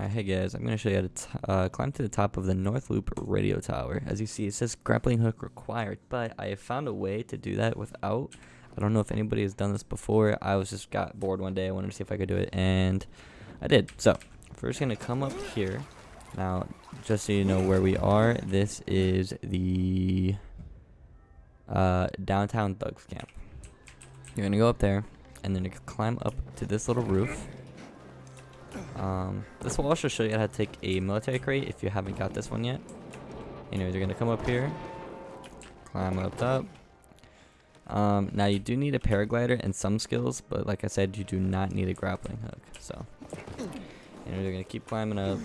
Alright, hey guys, I'm going to show you how to uh, climb to the top of the North Loop radio tower. As you see, it says grappling hook required, but I have found a way to do that without. I don't know if anybody has done this before. I was just got bored one day. I wanted to see if I could do it, and I did. So, first going to come up here. Now, just so you know where we are, this is the uh, downtown Thugs Camp. You're going to go up there, and then you climb up to this little roof. Um, this will also show you how to take a military crate if you haven't got this one yet. Anyways, you're going to come up here, climb up top. Um, now you do need a paraglider and some skills, but like I said, you do not need a grappling hook. So, and you're going to keep climbing up.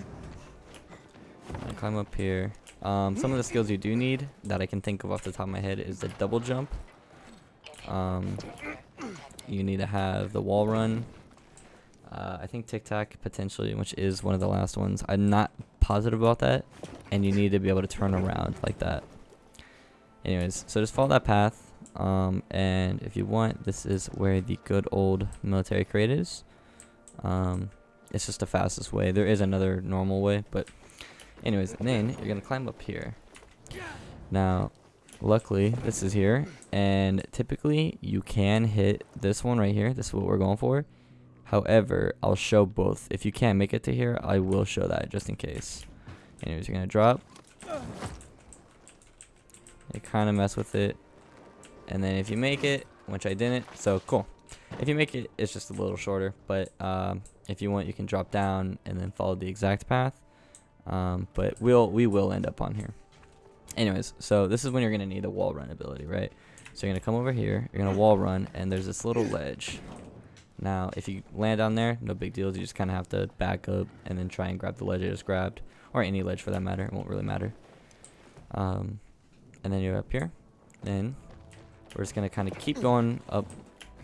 climb up here. Um, some of the skills you do need that I can think of off the top of my head is the double jump. Um, you need to have the wall run, uh, I think Tic Tac potentially, which is one of the last ones. I'm not positive about that, and you need to be able to turn around like that. Anyways, so just follow that path, um, and if you want, this is where the good old military crate is. Um, it's just the fastest way. There is another normal way, but anyways, and then you're gonna climb up here. Now, luckily, this is here, and typically you can hit this one right here. This is what we're going for However, I'll show both. If you can't make it to here, I will show that just in case. Anyways, you're going to drop. You kind of mess with it. And then if you make it, which I didn't, so cool. If you make it, it's just a little shorter. But um, if you want, you can drop down and then follow the exact path. Um, but we'll we will end up on here. Anyways, so this is when you're going to need a wall run ability, right? So you're going to come over here, you're going to wall run, and there's this little ledge. Now, if you land on there, no big deal. You just kind of have to back up and then try and grab the ledge I just grabbed. Or any ledge for that matter. It won't really matter. Um, and then you're up here. Then we're just going to kind of keep going up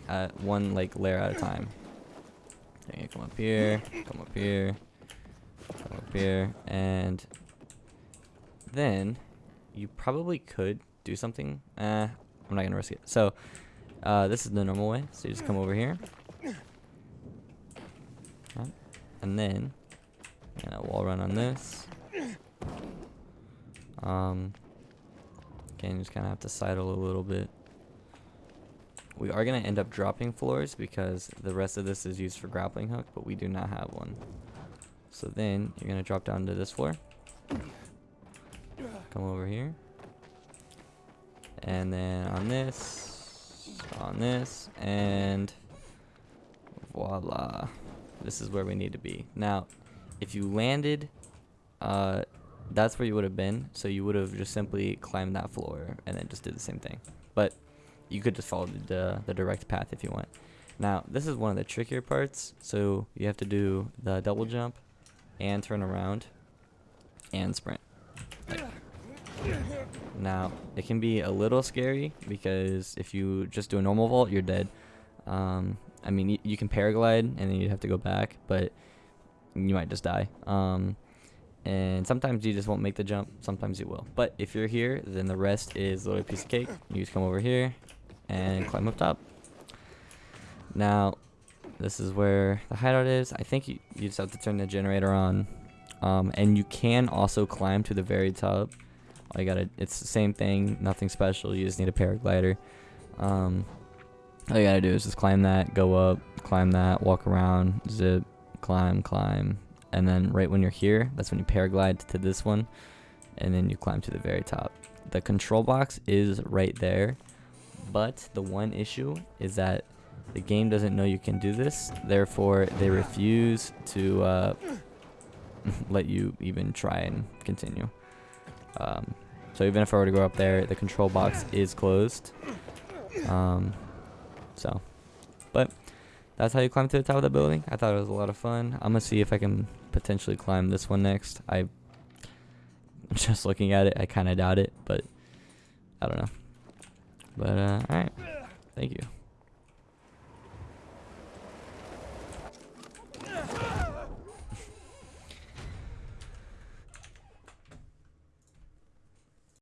at one like layer at a time. Then you come up here, come up here, come up here, and then you probably could do something. Eh, I'm not going to risk it. So uh, this is the normal way. So you just come over here. And then, and a wall run on this. Um, again, just kind of have to sidle a little bit. We are going to end up dropping floors because the rest of this is used for grappling hook, but we do not have one. So then, you're going to drop down to this floor. Come over here. And then on this, on this, and voila. This is where we need to be. Now, if you landed, uh, that's where you would have been. So you would have just simply climbed that floor and then just did the same thing. But you could just follow the, the direct path if you want. Now, this is one of the trickier parts. So you have to do the double jump and turn around and sprint. Now, it can be a little scary because if you just do a normal vault, you're dead. Um, I mean, you, you can paraglide and then you'd have to go back, but you might just die. Um, and sometimes you just won't make the jump. Sometimes you will. But if you're here, then the rest is literally a piece of cake. You just come over here and climb up top. Now, this is where the hideout is. I think you, you just have to turn the generator on. Um, and you can also climb to the very top. All you gotta, it's the same thing, nothing special. You just need a paraglider. Um, all you gotta do is just climb that, go up, climb that, walk around, zip, climb, climb, and then right when you're here, that's when you paraglide to this one, and then you climb to the very top. The control box is right there, but the one issue is that the game doesn't know you can do this, therefore they refuse to uh, let you even try and continue. Um, so even if I were to go up there, the control box is closed. Um, so, but that's how you climb to the top of the building. I thought it was a lot of fun. I'm gonna see if I can potentially climb this one next. I just looking at it, I kind of doubt it, but I don't know. But uh, all right, thank you.